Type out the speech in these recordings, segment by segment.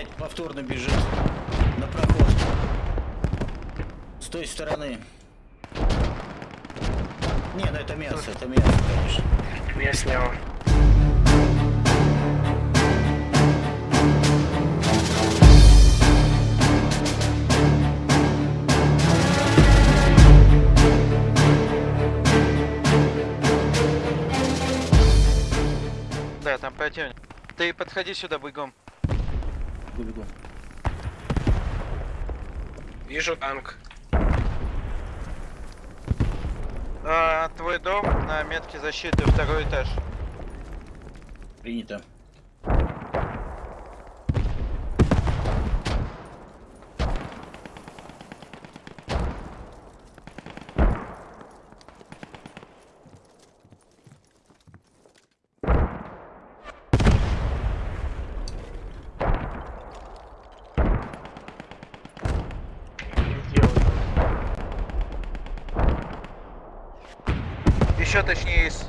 опять повторно бежит на проход. С той стороны. Не, ну это мясо, это мясо, конечно. Я снял. Да, там противник. Ты подходи сюда бегом. Бегу, бегу. Вижу танк. А, твой дом на метке защиты, второй этаж. Принято. Еще точнее из...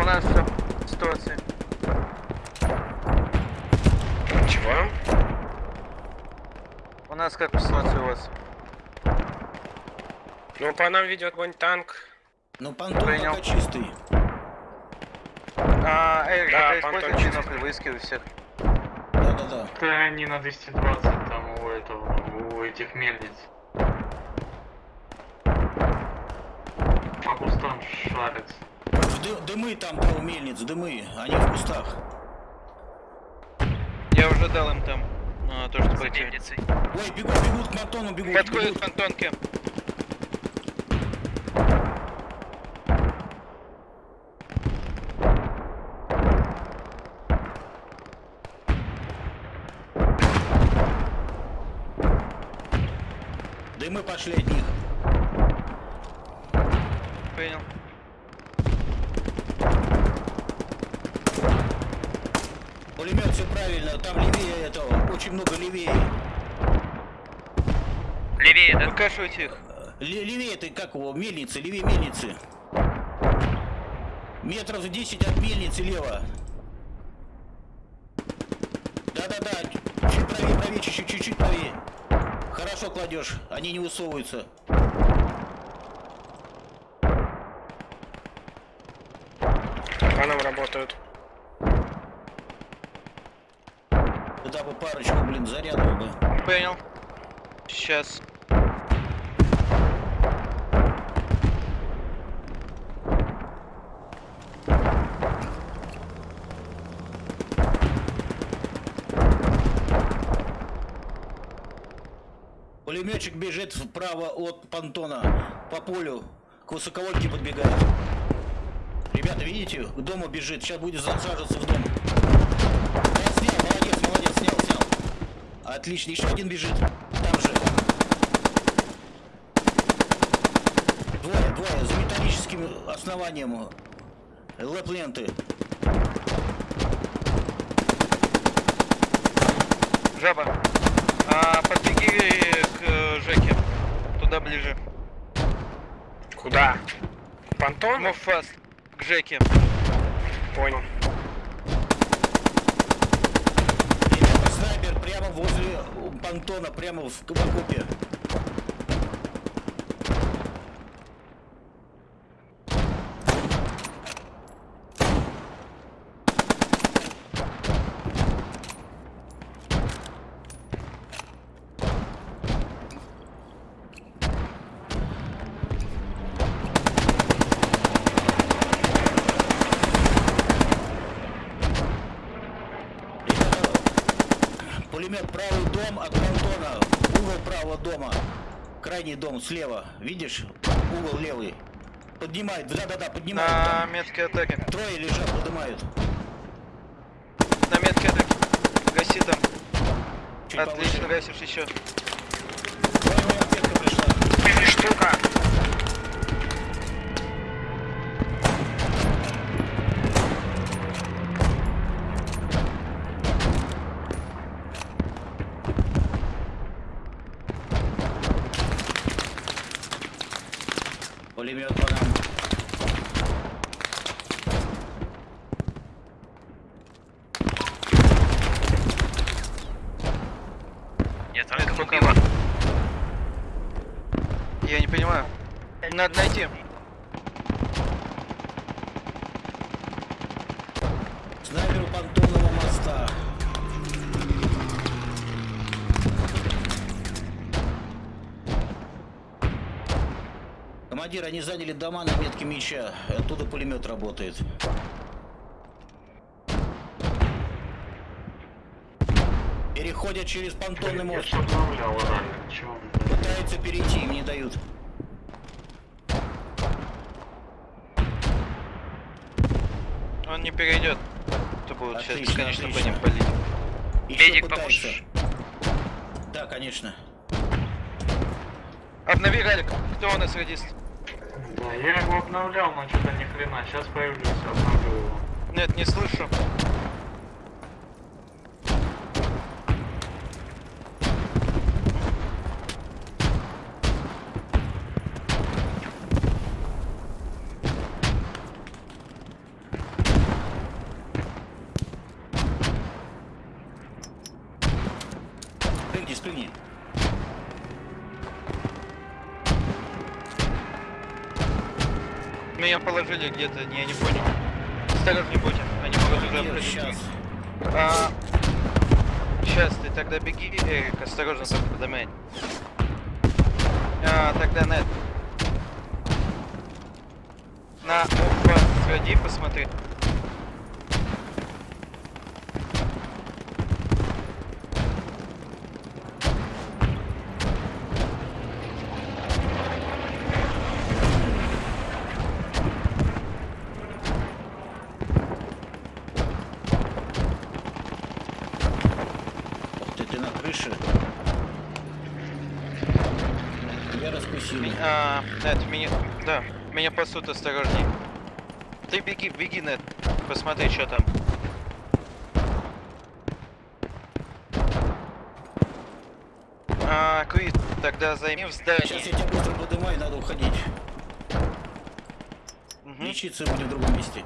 У нас все. Ситуация. Чего? У нас как ситуация у вас? Ну, по нам ведет огонь танк. Ну, понтон Принял. пока чистый. А, Эрик, Да, это Антон, бинокль, выискивай всех. Да-да-да. Это не на 220, там у этого, у этих мельниц. По кустам шарится. Ды- дымы там, да, у мельниц, дымы. Они в кустах. Я уже дал им там а, то, что противник. Ой, бегут, бегут к Мартону, бегут. Подходит к Антонке. Дымы пошли от них. Принял. Пулемет все правильно, там левее этого, очень много левее. Левее, да? Выкашивайте их. Ле- левее ты как его, мельницы, левее мельницы. Метров 10 от мельницы лево. Да-да-да, чуть правее, правее, чуть-чуть, чуть-чуть правее. Хорошо кладешь, они не высовываются. По нам работают. Туда бы парочку, блин, зарядов бы. Принял. Сейчас. Пулеметчик бежит вправо от понтона по полю. К высоковольтке подбегает. Ребята, видите? К дому бежит. Сейчас будет засаживаться в дом. Да, снял, молодец, молодец, снял, снял. Отлично, еще один бежит. Там же. Двое, двое, за металлическим основанием. Лэп-ленты. Жаба. А, подбеги э. Туда ближе. Куда? Понтон? Move fast. К Жеке. Понял. Снайпер прямо возле понтона, прямо в, в окопе. Дома. Крайний дом слева. Видишь? Угол левый. Поднимают. Да-да-да, поднимают. На там. метке атаки. Трое лежат, поднимают. На метке атаки. Гаси там. Чуть Отлично, повыше. гасишь еще. Аптека пришла. Штука. Пулемет по нам. Это пока Я не понимаю. Надо найти. Снайпер у понтонного моста. Командир, они заняли дома на метке меча. Оттуда пулемет работает. Переходят через понтонный мост. блядь? Пытаются перейти, им не дают. Он не перейдет. То будет сейчас Отлично, бесконечно по отлично. ним палить. Медик, поможешь? Да, конечно. Обнови ралик. Кто у нас радист? Да, я его обновлял, но что-то ни хрена. Сейчас появлюсь, обновлю его. Нет, не слышу. Положили где-то, не, я не понял. Осторожней будьте, они могут уже Командир, прилететь. сейчас. А, сейчас ты тогда беги, Эрик, осторожно только подымай. А, тогда нет. На опа, сходи, посмотри. Ух ты, ты на крыше. Я раскусили. А, нет, меня, да, меня пасут осторожней. Ты беги, беги, нет, посмотри, что там. А, Квит, тогда займи в Сейчас здании. я тебя быстро поднимаю, надо уходить. Мгм. Лечиться будем в другом месте.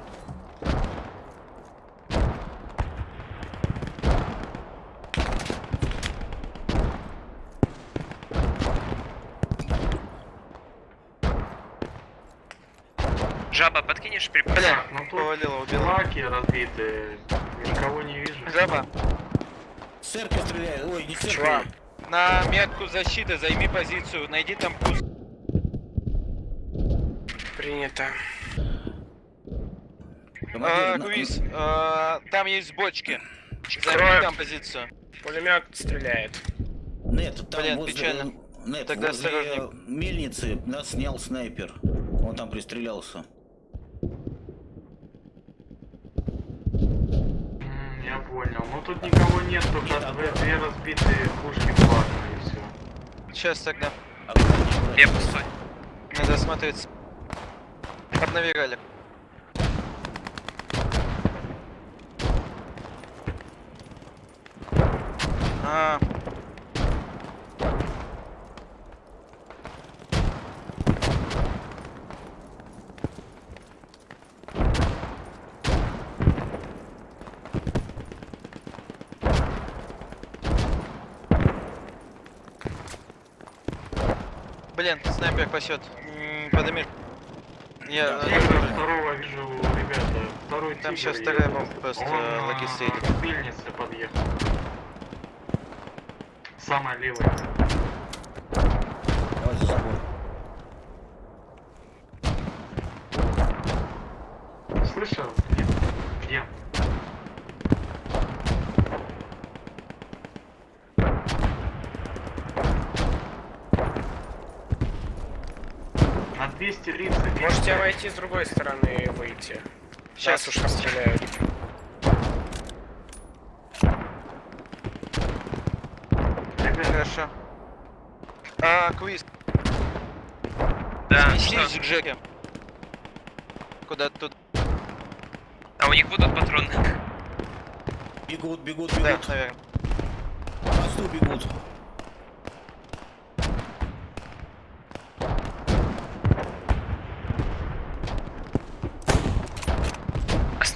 Жаба, подкинешь припас? Бля, Ну тут повалила, убила. лаки разбиты, никого не вижу. Жаба, С церкви стреляют. Ой, не с церкви. Чувак. на метку защиты займи позицию, найди там пуст. Принято. А, Квиз, а, там есть бочки. Займи там позицию. Пулемет стреляет. Нет, там Блин, возле... печально. Нет, Тогда возле осторожней. мельницы нас снял снайпер. Он там пристрелялся. М, Я понял. Ну тут никого нет, только две, а- две разбитые пушки плазмы и все. Сейчас тогда. Я пустой. Надо смотреться. Обнови ралик. А. Блин, снайпер пасет. Подними. Я... Да, э, второго вижу, ребята. Второй Там сейчас вторая бомба просто, Он э, мельнице подъехал. Самая левая. Давай за забор. Слышал? Нет. Где? 230. Можете обойти с другой стороны и выйти. Сейчас уж расстреляют. Ребят, Хорошо. А, квиз. Да, Снесись к Джеке. Куда тут? А у них будут патроны? Бегут, бегут, Да, бегут. наверное. По мосту бегут.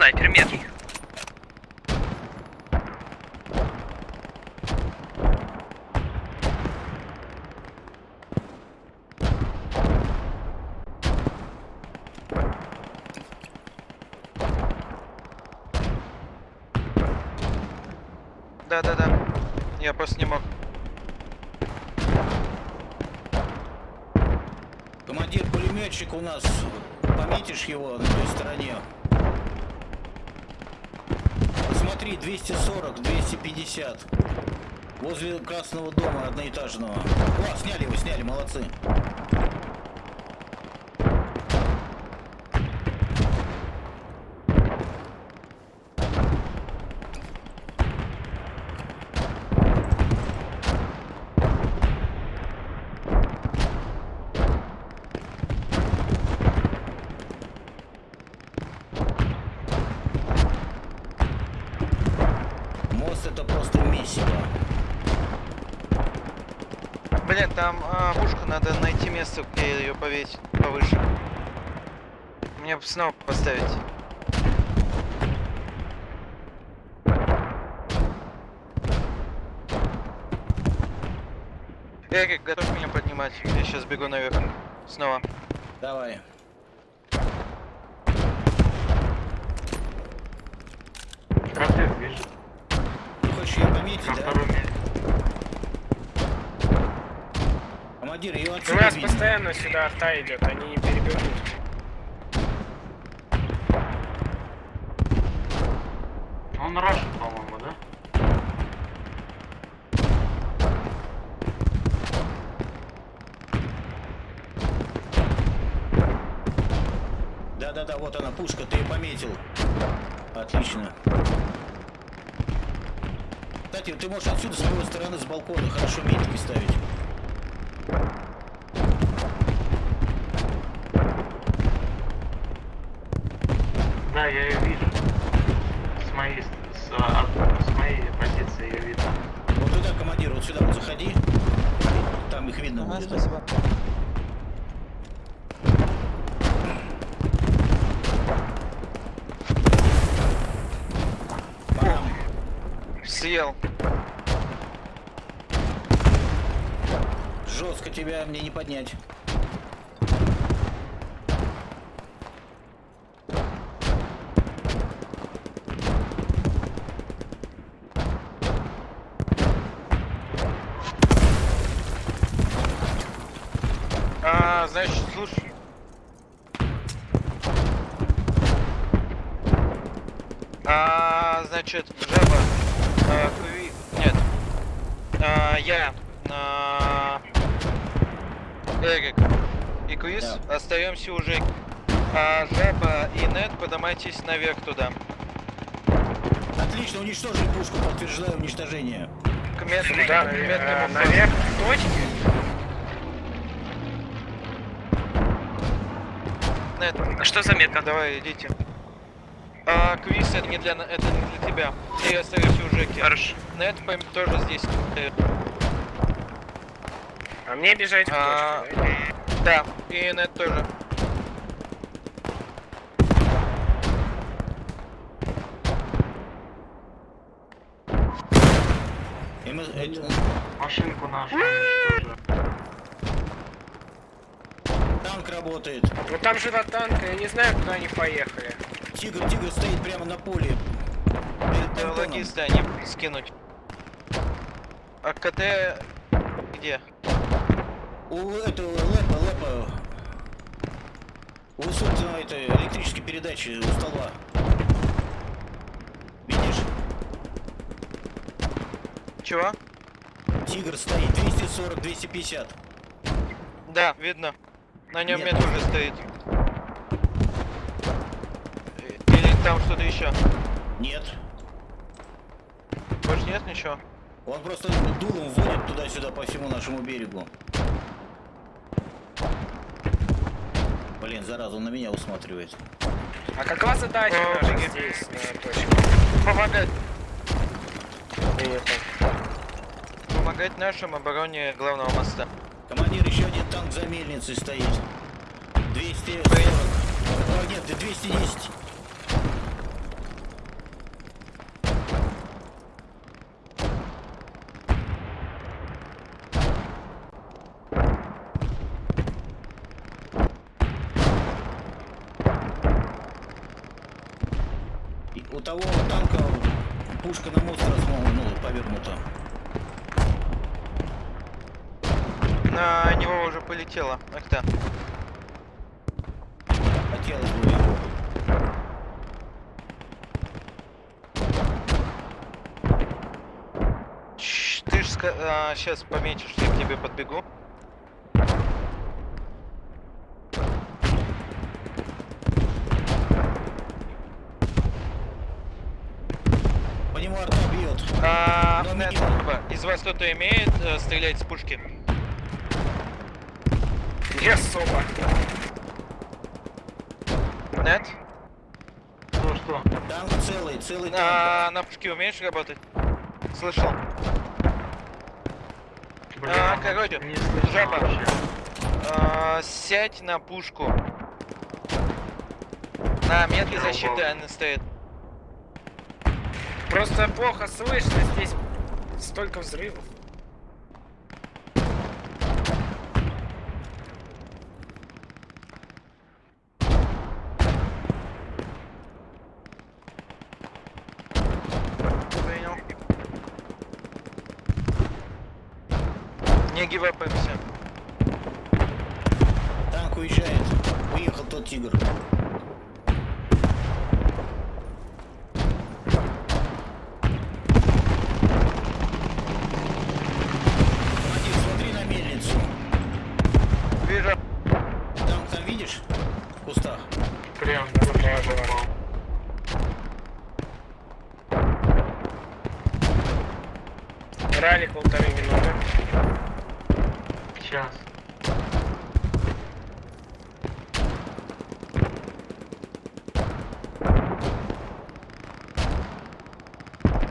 Снайпер меткий. Да, да, да. Я просто не мог. Командир пулеметчик у нас. Пометишь его на той стороне. Смотри, 240, 250. Возле красного дома одноэтажного. О, сняли его, сняли, молодцы. Мост это просто месиво. Блин, там а, пушку надо найти место, где ее повесить повыше. Мне бы снова поставить. Эрик, готов меня поднимать? Я сейчас бегу наверх. Снова. Давай. бежит. Ты хочешь ее пометить, да? втором месте. Командир, ее У отсюда нас видно. постоянно сюда арта идет, они не перебегут. Он рашит, по-моему, да? Да-да-да, вот она, пушка, ты ее пометил. Отлично. Кстати, ты можешь отсюда с правой стороны, с балкона, хорошо метки ставить. Да, я ее вижу. С моей, с, а, от- с моей позиции ее видно. Вот туда, командир, вот сюда вот заходи. Там их видно будет. Пора. Съел. Жестко тебя мне не поднять. А, значит, слушай. А, значит, жаба. Куви... Нет. А, я. А, Эрик. И Квиз. Да. Остаемся уже. А, жаба и Нет, поднимайтесь наверх туда. Отлично, уничтожили пушку, подтверждаю уничтожение. К месту, Куда? к Э, медному Наверх к точке? Нет, А что за метка? давай, идите. А, квиз это не для, это для тебя. Ты остаешься у Жеки. Хорошо. Нет, пойм- тоже здесь. А мне бежать А, точке, да? Да, и Нет тоже. И мы- э, Машинку нашу уничтожили. танк работает. Ну там же танк, я не знаю, куда они поехали. Тигр, тигр стоит прямо на поле. Понтоном. логисты не скинуть. А КТ где? У этого лэпа, лэпа. У собственно этой электрической передачи у стола. Видишь? Чего? Тигр стоит 240, 250. Да, видно. На нем Нет. уже стоит. Или там что-то еще? Нет. Больше нет ничего? Он просто дулом вводит туда-сюда по всему нашему берегу. Блин, зараза, он на меня усматривает. А какова задача О, наша здесь, на точке? Помогать. Помогать нашим обороне главного моста. Командир, еще один танк за мельницей стоит. 240. О, нет, 210. И У того танка пушка на мост размол- ну, повернута. На него уже полетело. А кто? Хотелось бы Ты ж сейчас пометишь, я к тебе подбегу. По нему арта бьет. А, типа, из вас кто-то имеет э, стрелять с пушки? Не особо. Нет? Что, что? Танк целый, целый танк. А, на пушке умеешь работать? Слышал. Блин, А, короче, жаба. вообще. А, сядь на пушку. На метке защиты она стоит. Просто плохо слышно, здесь столько взрывов. Понял. Не гивапаемся. Танк уезжает. Уехал тот тигр. Командир, смотри на мельницу. Вижу. Танк там видишь? В кустах. Прям Да, вообще была, была. попал. Ралик полторы минуты. Сейчас.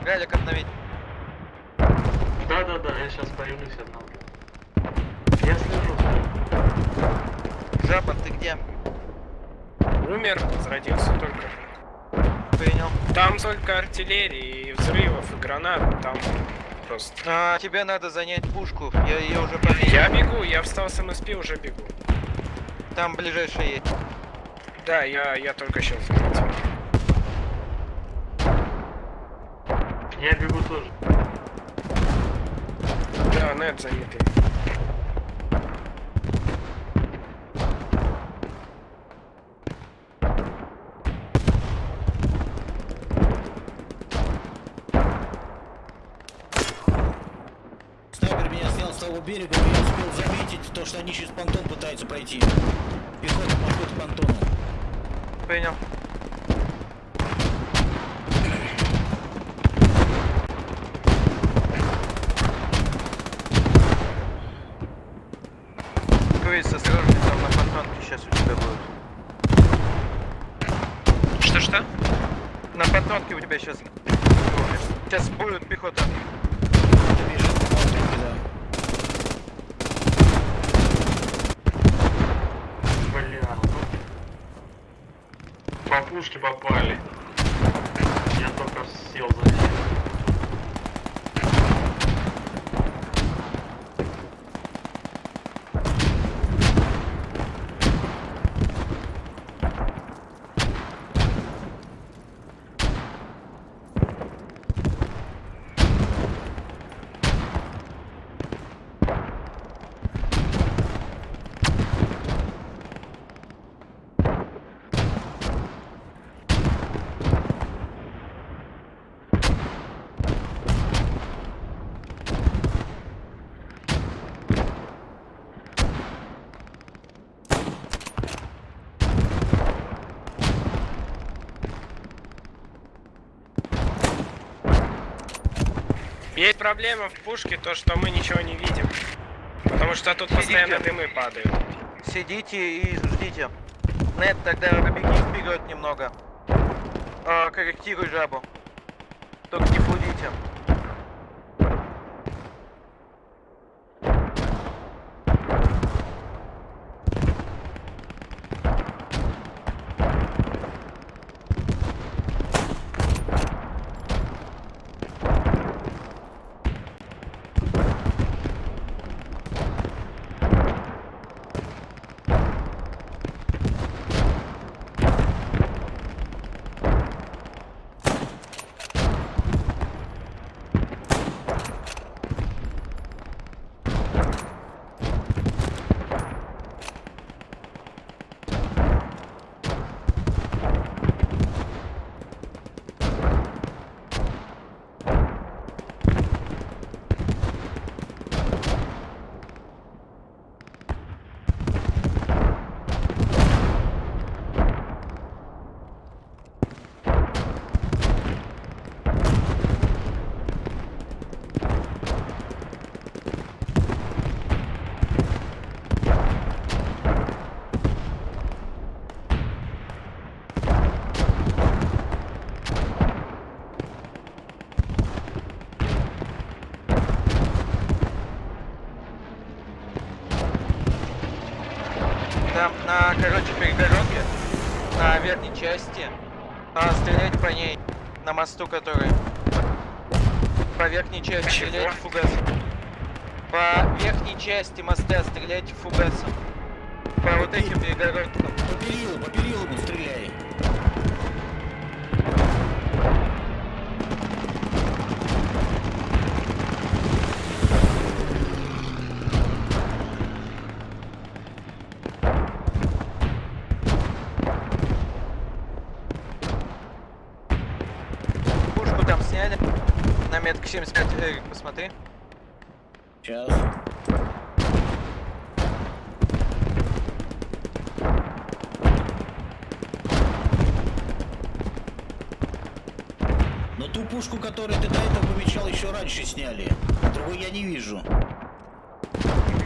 Галик обновить. Да-да-да, я сейчас появлюсь одного. Я слежу за ним. Жаба, ты где? Умер, возродился только. Принял. Там только артиллерии, и взрывов, и гранат, там просто... А, тебе надо занять пушку. Я ее уже пометил. Я бегу, я встал с МСП, уже бегу. Там ближайшая есть. Да, я, я только сейчас заметил. Я бегу тоже. Да, нет занятый. Снайпер меня снял с того берега, но я успел заметить то, что они через понтон пытаются пройти. Пехота подходит к понтону. Принял. Круиз, осторожней, там на понтонке сейчас у тебя будет. Что-что? На понтонке у тебя сейчас... Сейчас будет пехота. Бежит по понтонке, да. Бля, ну. По Есть проблема в пушке, то что мы ничего не видим. Потому что тут постоянно дымы падают. Сидите и ждите. Нет, тогда побеги вперед немного. А, корректируй жабу. Только не флудите. Там на, короче, перегородке, на верхней части, а, стрелять по ней, на мосту который. По верхней части Чего? стрелять фугасом. По верхней части моста стрелять фугасом. По вот этим перегородкам. По перилу, по перилу стреляй. На метке 75, Эрик, посмотри. Сейчас. Но ту пушку, которую ты до этого помечал, еще раньше сняли. Другой я не вижу.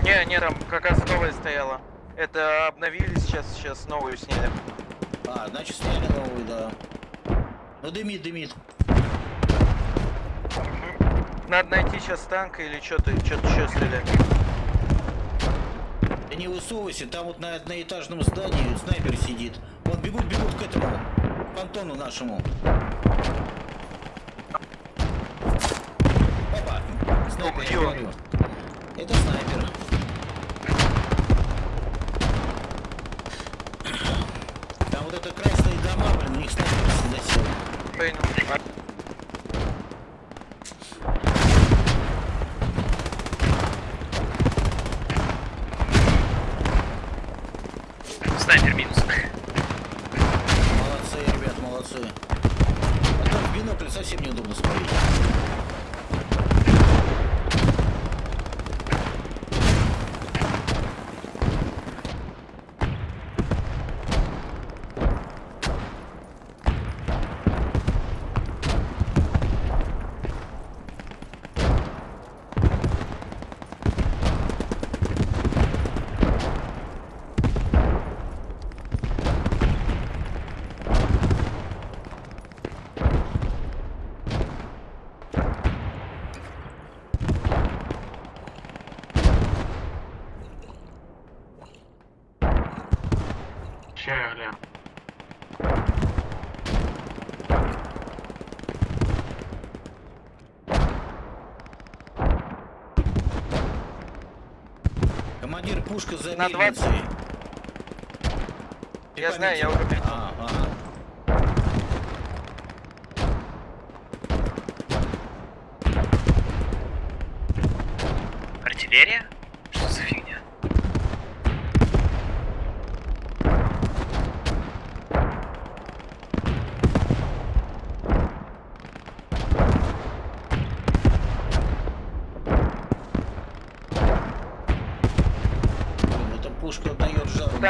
Не, не, там как раз новая стояла. Это обновили сейчас, сейчас новую сняли. А, значит сняли новую, да. Ну дымит, дымит. Надо найти сейчас танк или что-то, что-то еще стрелять. Ты не высовывайся, там вот на одноэтажном здании снайпер сидит. Вот бегут, бегут к этому, понтону нашему. Опа, снайпер, я говорю. Это снайпер. Там вот это красные дома, блин, у них снайпер засел. Понял. Снайпер минус. Молодцы, ребят, молодцы. А то в бинокль совсем неудобно смотреть. Пушка за На мельницей. Ты Я знаю, я пометил?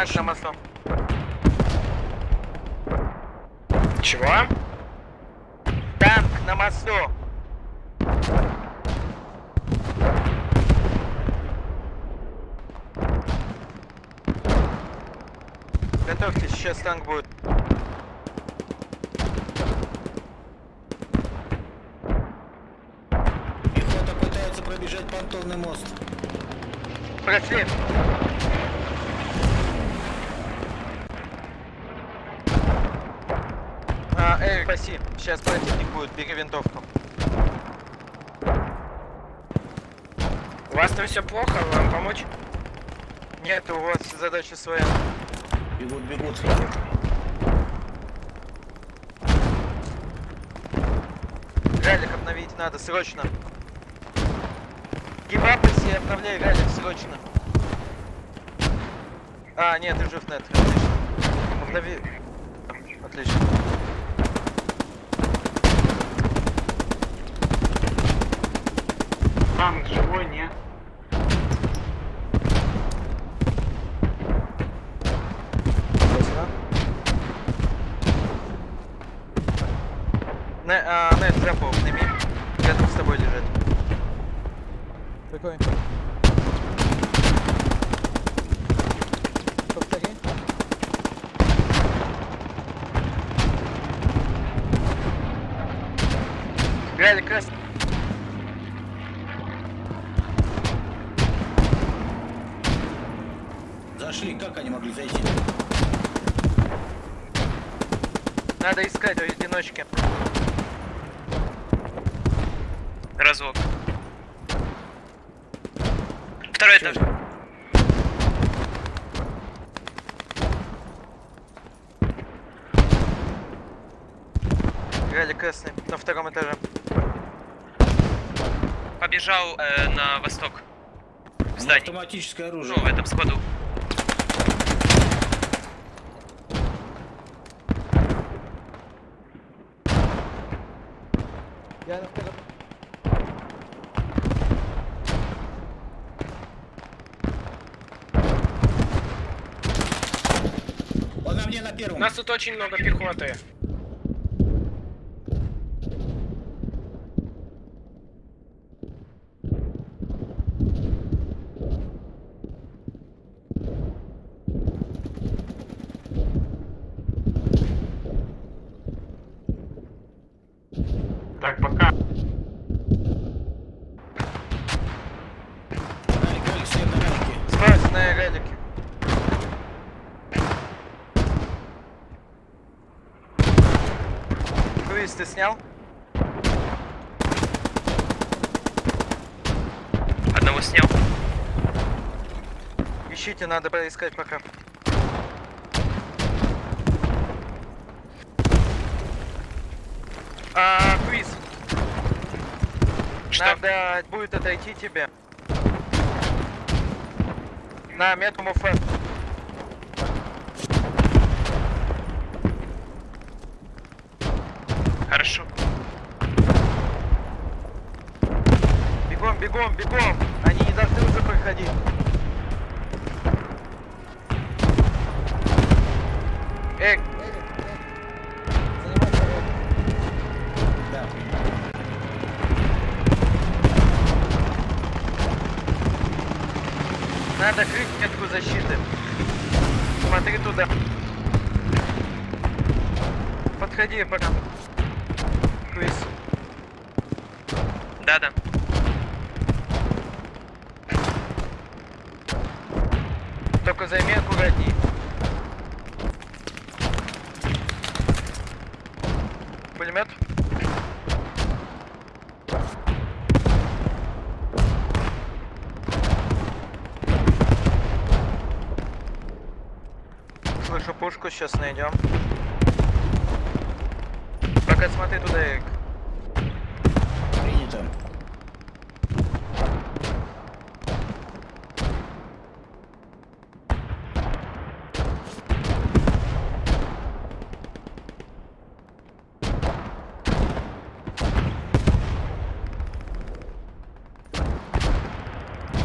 Враг на мосту. Чего? Танк на мосту. Готовьтесь, сейчас танк будет. Пехота пытается пробежать понтонный мост. Прошли. Спаси. Сейчас противник будет, бери винтовку. У вас там все плохо, вам помочь? Нет, у вас задача своя. Бегут, бегут. Ралик обновить надо, срочно. Гибапайся и обновляй ралик, срочно. А, нет, ты жив, нет, отлично. Обнови. Отлично. Танк живой, не? Не, а, нет, запал, сними. Рядом с тобой лежит. Какой? Повтори. Ралик красный. Зашли, как они могли зайти? Надо искать в одиночке. Разлог. Второй этаж. Ралик красный, на втором этаже. Побежал э, на восток. В Ну, здании. Автоматическое Ну, оружие. в этом складу. Я на втором. Первом. нас тут очень много пехоты. Так, пока. Ралик, ралик, всем на ралике. Справа на ралике. Круиз ты снял? Одного снял. Ищите, надо поискать пока. А, квиз. Что? Надо будет отойти тебе. На метку муфе. Хорошо. Бегом, бегом, бегом! Они не должны уже проходить. Эй, надо крыть метку защиты. Смотри туда. Подходи пока. Квиз. Да-да. Только займи аккуратней. Пулемет. Сейчас найдем. Пока смотри туда, Эрик. Принято.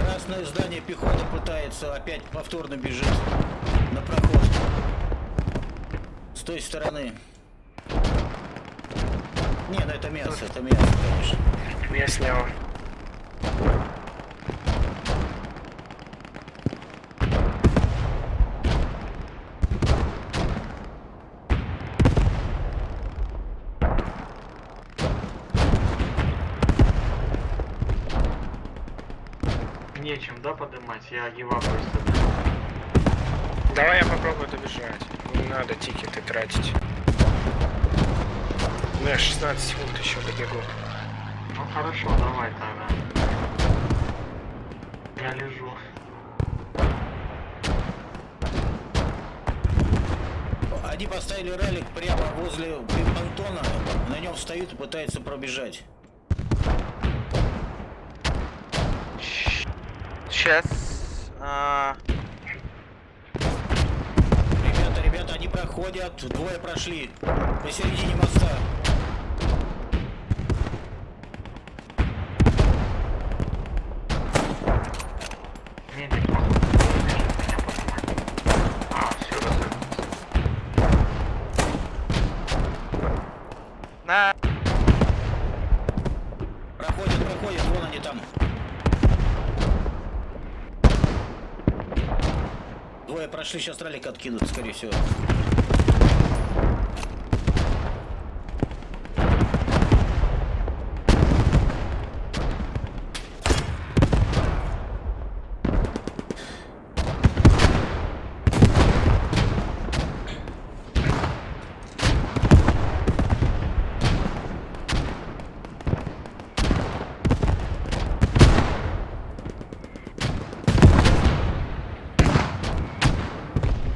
Красное здание пехота пытается опять повторно бежит стороны. Не, ну это мясо, это мясо, конечно. Я снял. Нечем, да, поднимать? Я его просто Давай я попробую добежать. Не надо тикеты тратить. Ну, я 16 секунд еще добегу. Ну хорошо, давай тогда. Я лежу. Они поставили ралик прямо возле понтона, на нем встают и пытаются пробежать. Сейчас. А, Ребята, ребята, проходят, двое прошли посередине моста. На. Проходят, проходят, вон они там. Двое прошли, сейчас ралик откинут, скорее всего.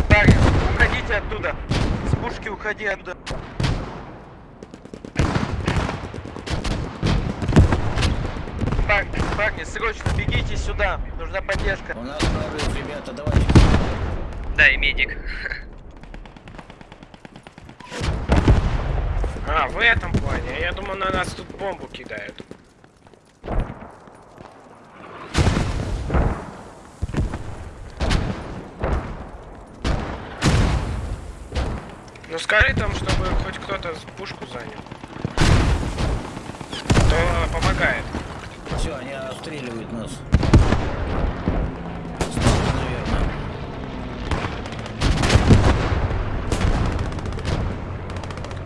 Парни, уходите оттуда. С оттуда. Парни, парни, срочно бегите сюда. Нужна поддержка. У нас прорыв, ребята, давайте. Да, и медик. А, в этом плане. Я думал, на нас тут бомбу кидают. Ну скажи там, чтобы хоть кто-то пушку занял. То помогает. Все, они обстреливают нас. Наверное.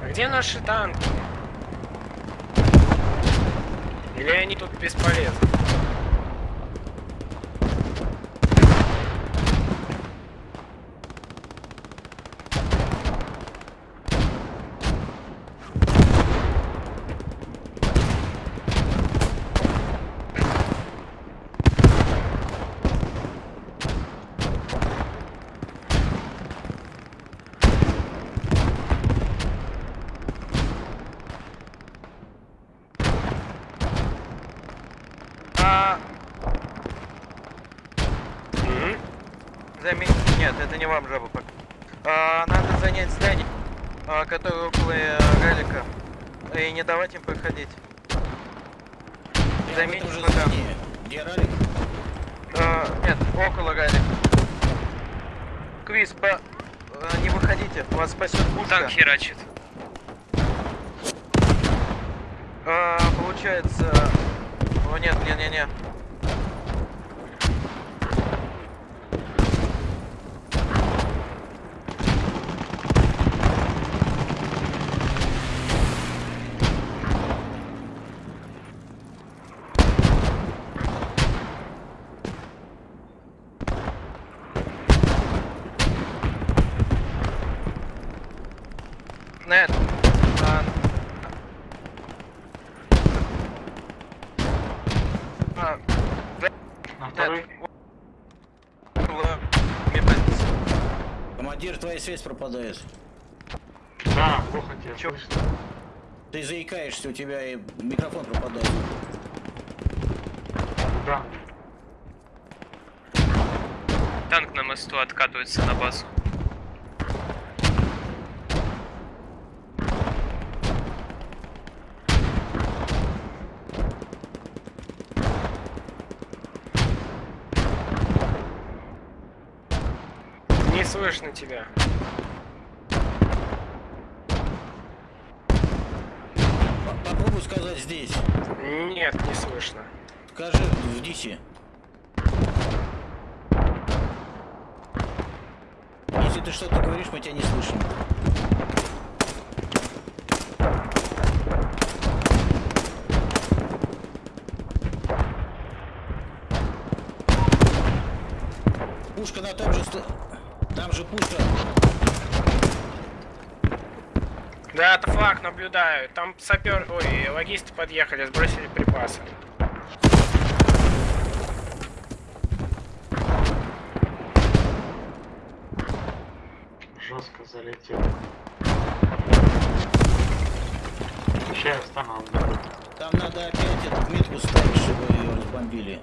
А где наши танки? Или они тут бесполезны? А, Мгм. займи... Нет, это не вам жаба пока. А, надо занять здание, а, которое около э, ралика. И не давать им проходить. Я в Займите этом же пока. здании. Где ралик? А, нет, около ралика. Квиз, по... а, не выходите, вас спасет пушка. Танк херачит. А, получается... О, нет, не, не, не. Нет. А, а, На Нет. второй. около медпозиции. Командир, твоя связь пропадает. Да, плохо тебя Чё? Ты заикаешься, у тебя и микрофон пропадает. Да. Танк на мосту откатывается на базу. Не слышно тебя. По- Попробуй сказать здесь. Нет, не слышно. Скажи в Дисе. Если ты что-то говоришь, мы тебя не слышим. пушка на том же... Там же пушка. Да, это флаг, наблюдаю. Там сапер... Ой, логисты подъехали, сбросили припасы. Жестко залетел. Сейчас я встану. Там надо опять эту метку ставить, чтобы ее разбомбили.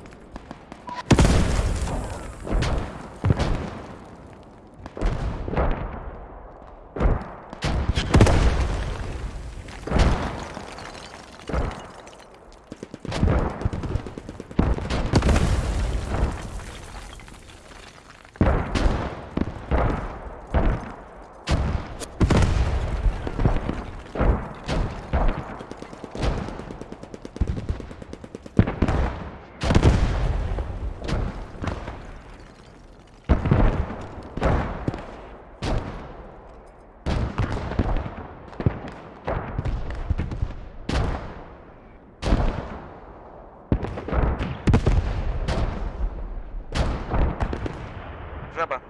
Жаба.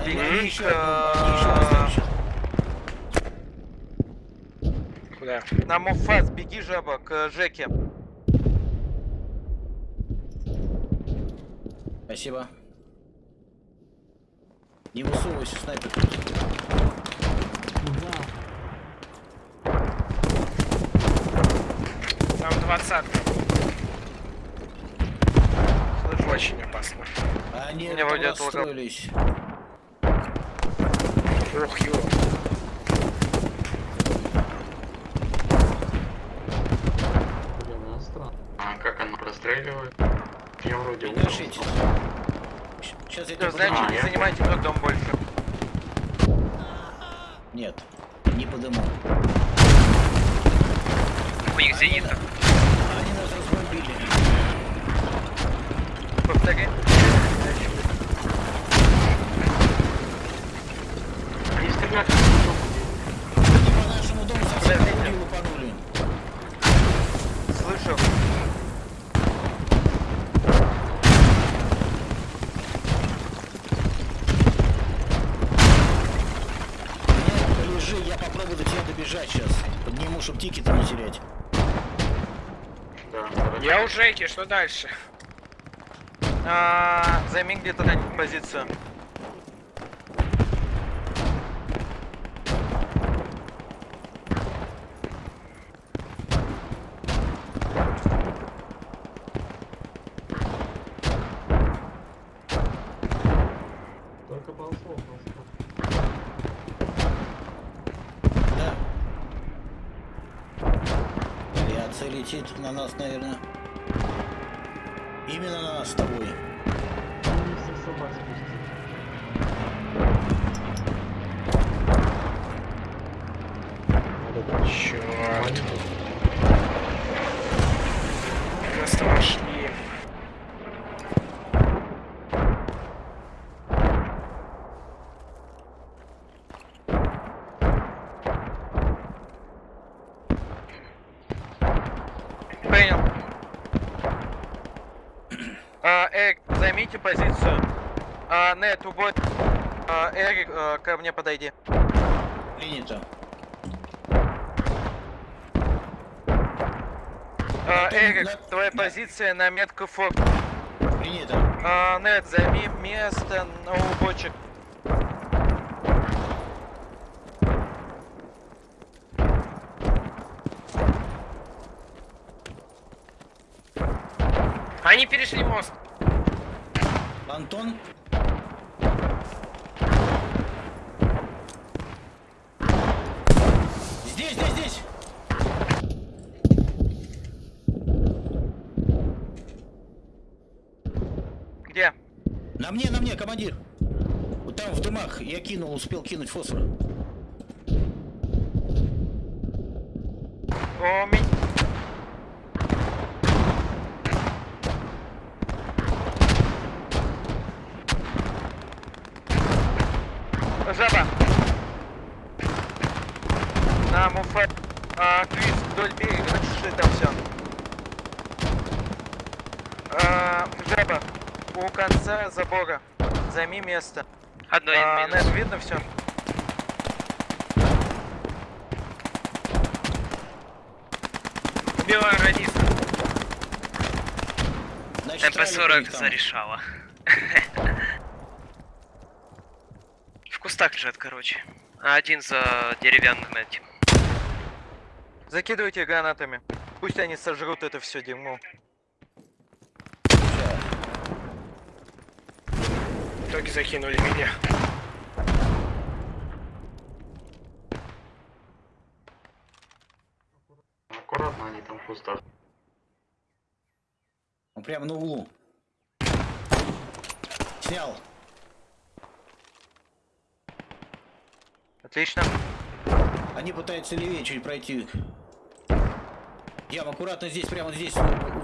Они, Беги они еще, они еще. Куда? На Муфас, беги, жаба, к Жеке. Спасибо. Не высовывайся, снайпер. Там двадцатка. Слышу. Очень опасно. Они Меня вроде отлагал. расстроились. Ух, ё. А как оно простреливает? Я вроде Не дышите. Сейчас я тебя Значит, А, не занимайте тот дом больше. Нет, не подыму. У них зенитка. Они нас разбомбили. Повтори. Они по нашему дому совсем не лупанули. Слышу. Нет, лежи, я попробую до тебя добежать сейчас. Подниму, чтобы тикеты не терять. Да. Я у Жеки, что дальше? А, займи где-то на позицию. Да. Авиация летит на нас, наверное. Именно на нас с тобой. Черт. Нас там нашли. Принял. А, Эрик, займите позицию. А, нет, убой. А, Эрик, а, ко мне подойди. Принято. А, Эрик, да, твоя да. позиция на метку фок. Принято. А, нет, займи место на убочек. Они перешли мост. Антон? Здесь, здесь, здесь! Где? На мне, на мне, командир! Вот там в дымах я кинул, успел кинуть фосфор. У меня... Жаба. На муфа. А, Крис, вдоль берега, начеши там все. А, жаба. Конца забора. Займи место. Одной А, минус. Нет, видно все? У них МП-40 там. зарешала. В кустах лежат, короче. А один за деревянным этим. Закидывайте гранатами. Пусть они сожрут это все дерьмо. В итоге закинули меня. Аккуратно они там в кустах. Он прямо на углу. Снял. Отлично. Они пытаются левее чуть пройти. Ям, аккуратно здесь, прямо здесь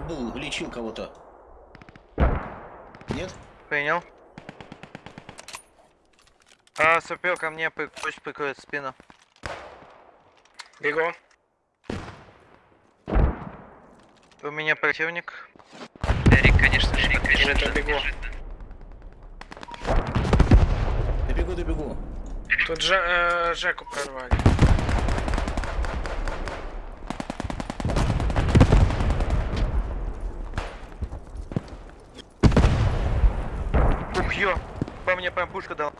был, лечил кого-то. Нет? Принял. А, супер, ко мне пусть прикроет спину. Бегу. У меня противник. Эрик, конечно Эрик, конечно это же, бегу. бежит. Добегу, добегу. Тут Жа- э, Жеку прорвали. Ух, ё! По мне прям пушка дал.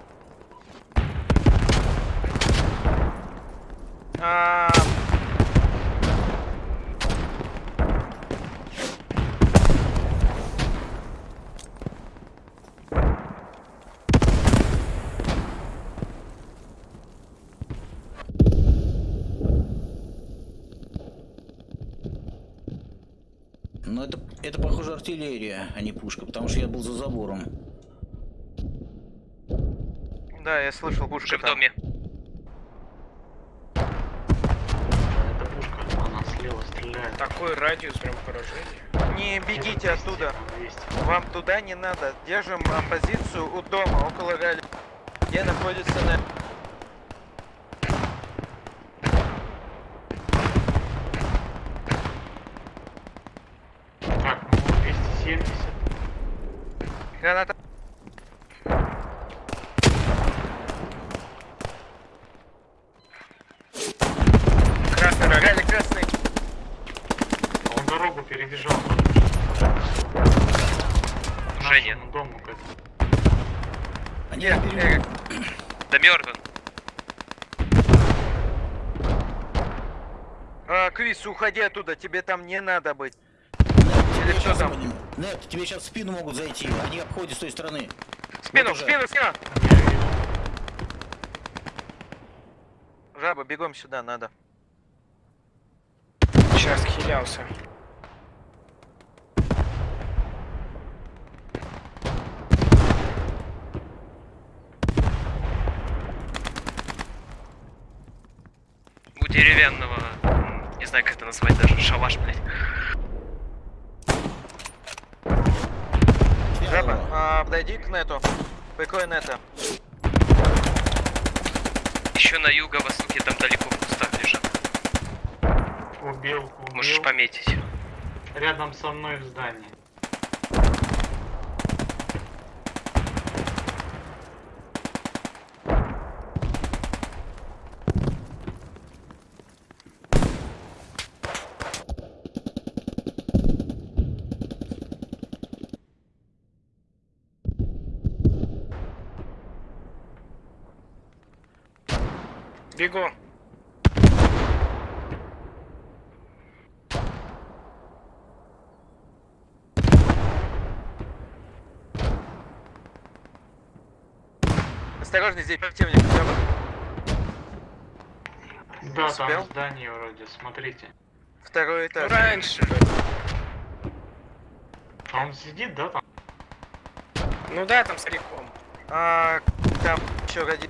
А, Но это, это похоже артиллерия, а не пушка, потому что я был за забором. да, я слышал Уже пушка в там. доме. Это пушка, она стреляет. Такой радиус прям поражения. Не бегите Где-то 200, оттуда. 200. Вам туда не надо. Держим а, позицию у дома, около ралли. Где находится на... Так, ну 270. Граната. Красный рога. Ралли красный. Он дорогу перебежал. К Уже нет. нашему дому, как Они Нет, на берегу. Эрик. Да мертв он. А, Крис, уходи оттуда, тебе там не надо быть. Тебе Или кто щас- там? Нет, тебе сейчас в спину могут зайти. Они обходят с той стороны. Спину, Вот спину, спину! Жаба, бегом сюда, надо. Сейчас хилялся. У деревянного, знаю как это назвать даже, шалаш, блядь. Жаба, а, подойди к нету. Прикрой нета. Еще на юго-востоке там далеко в кустах лежат. убил, убил. Можешь пометить. Рядом со мной в здании. Бегу. Осторожно, здесь противник. Да, Успел? там здание вроде, смотрите. Второй Ну, этаж. раньше. А он сидит, да, там? Ну да, там стариком. А, там еще ради...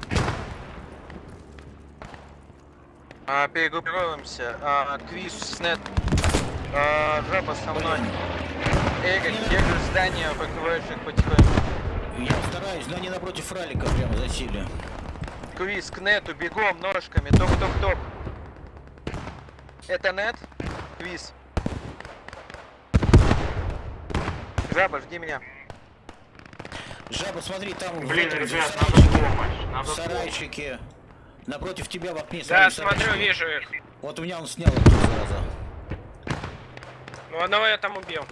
А, перегруппируемся. А, Крис, Снет. А, жаба со мной. Эрик, держишь здание, прикрываешь их потихоньку. Я стараюсь, но они напротив фралика прямо засели. Крис, к нету, бегом, ножками, топ-топ-топ. Это нет? Квиз. Жаба, жди меня. Жаба, смотри, там Блин, ребят, надо помощь. Надо помощь. сарайчике. Напротив тебя в окне. Да, смотри, смотрю, вижу их. Вот у меня он снял зараза. Ну, одного я там убил.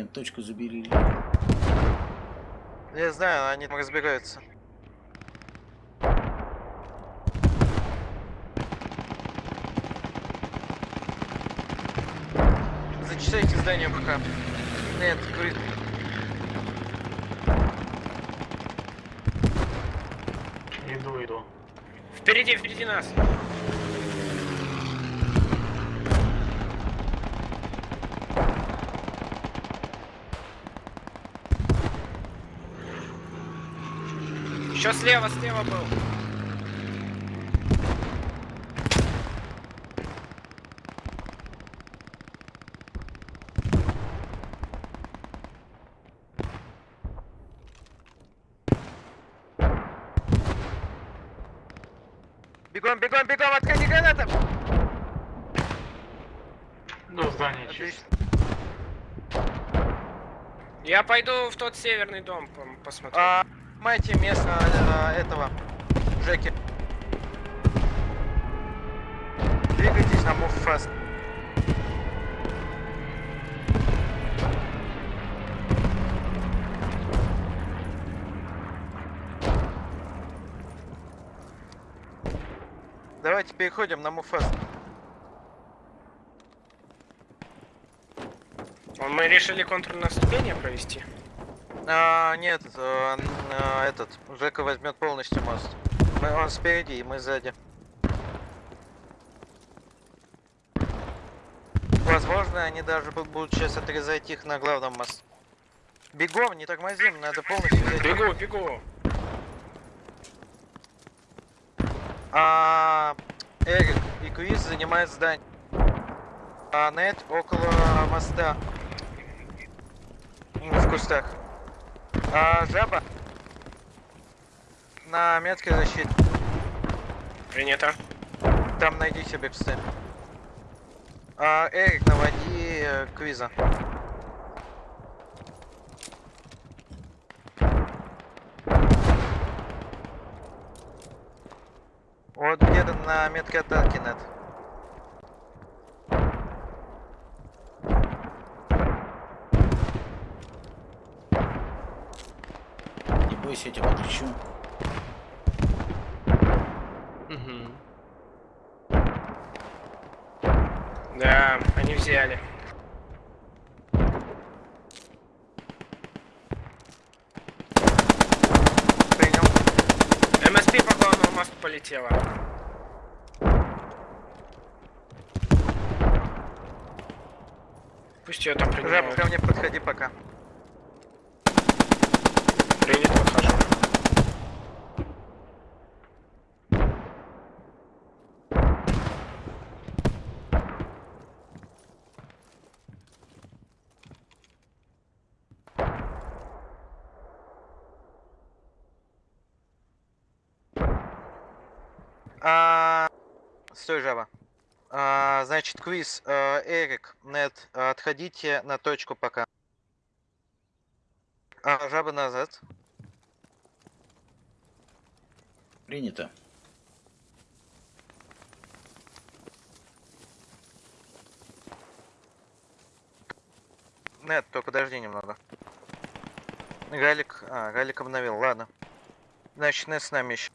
Блин, точку забери. Я знаю, они там разбегаются. Зачитайте здание пока. Нет, говорит, Иду, иду. Впереди, впереди нас. Еще слева, слева был. бегом, бегом, бегом, отходи гранатом! До здания чисто. Я пойду в тот северный дом посмотрю. А, майте место а, этого, Джеки. Двигайтесь на move fast. Давайте переходим на fast. Мы решили контрнаступление провести. А, нет, н- а, этот, Жека возьмет полностью мост. Мы, он спереди, и мы сзади. Возможно, они даже бу- будут сейчас отрезать их на главном мосту. Бегом, не тормозим, надо полностью взять. Бегу, бегу. А, Эрик и Крис занимают здание. А Нет около моста. В кустах. А жаба на метке защиты. Принято. Там найди себе псы. А, Эрик, наводи э, Квиза. Вот где-то на метке атаки нет. Бойся, я тебя подлечу. Да, они взяли. Принял. МСП по главному мосту полетела. Пусть ее там принимают. ко мне подходи пока. Принято, А, стой, жаба. А, значит, квиз. А, Эрик, нет, отходите на точку пока. А, жаба назад. Принято. Нет, только подожди немного. Галик, а, Галик обновил, ладно. Значит, Нет с нами еще.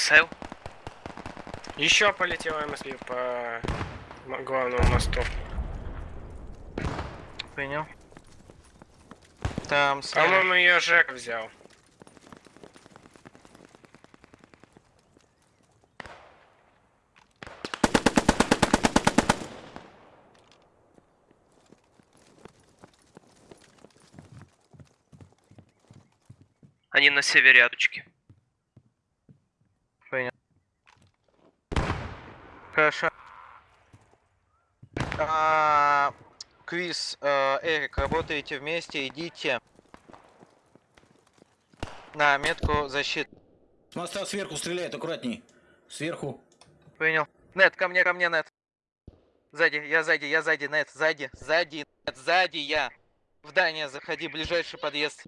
СЛ. Еще полетела МСП по главному мосту. Принял. Там. По-моему, ее Жек взял. Они на севере рядочки. Хорошо. А, Квиз, э, Эрик, работаете вместе, идите на метку защиты. С моста сверху стреляет, аккуратней. Сверху. Принял. Нет, ко мне, ко мне, Нет. Сзади, я сзади, я сзади, Нет, сзади, сзади, Нет, сзади я. В здание заходи, ближайший подъезд.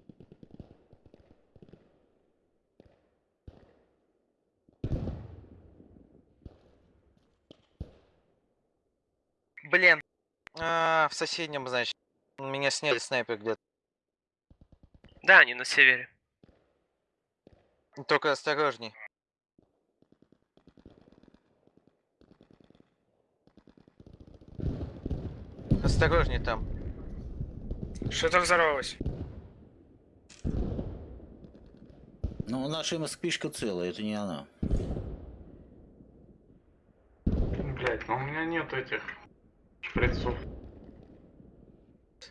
Блин. А, в соседнем, значит. Меня сняли снайпер где-то. Да, они на севере. Только осторожней. Осторожней там. Что-то взорвалось. Ну, наша МСПшка целая, это не она. Блять, ну у меня нет этих шприцов.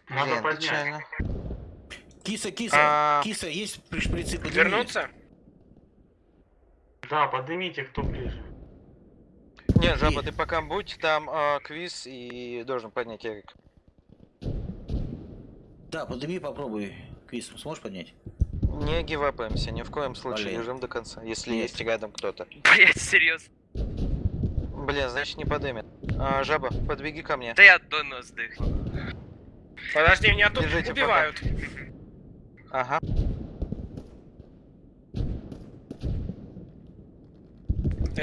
Надо Блин, поднять. печально. Киса, киса, А. киса, есть при шприцы? Подними. Вернуться? Да, поднимите, кто ближе. Не, жаба, ты пока будь, там а, квиз и должен поднять Эрик. Да, подними, попробуй. Квиз, сможешь поднять? Не гивапаемся, ни в коем случае, Блин. лежим до конца, если Нет. есть рядом кто-то. Блять, серьезно. Блин, значит не подымет. А, жаба, подбеги ко мне. Да я до нас сдохну. Подожди, меня тут Держите, пока. убивают. Ага.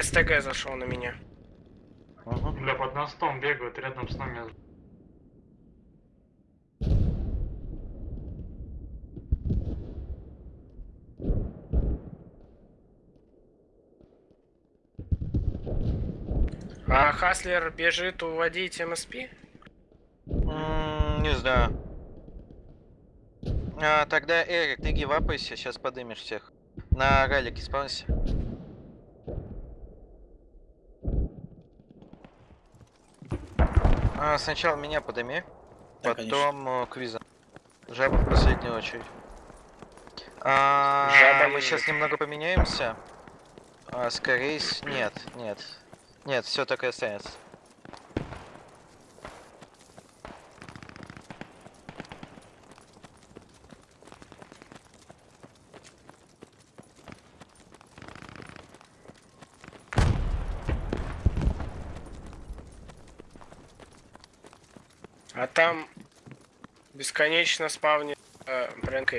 СТГ зашел на меня. Угу. Бля, под мостом бегают рядом с нами. А Хаслер бежит уводить МСП? Не знаю. А, тогда, Эрик, ты гивапайся, сейчас подымешь всех. На ралике спавнься. А, сначала меня подыми, Да, потом э, квиза. Жаба в последнюю очередь. А, Жаба мы сейчас немного поменяемся. А, скорее Нет, нет. Нет, все так и останется. А там бесконечно спавнит э, Брэнк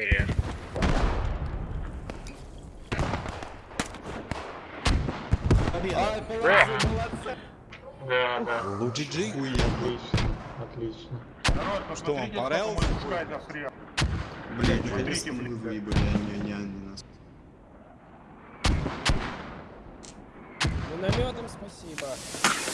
Да, да. Лучше Джи. Отлично, отлично. Что вам понравилось? Блин, наконец-то мы выебали, а не, не они нас. Минометом спасибо.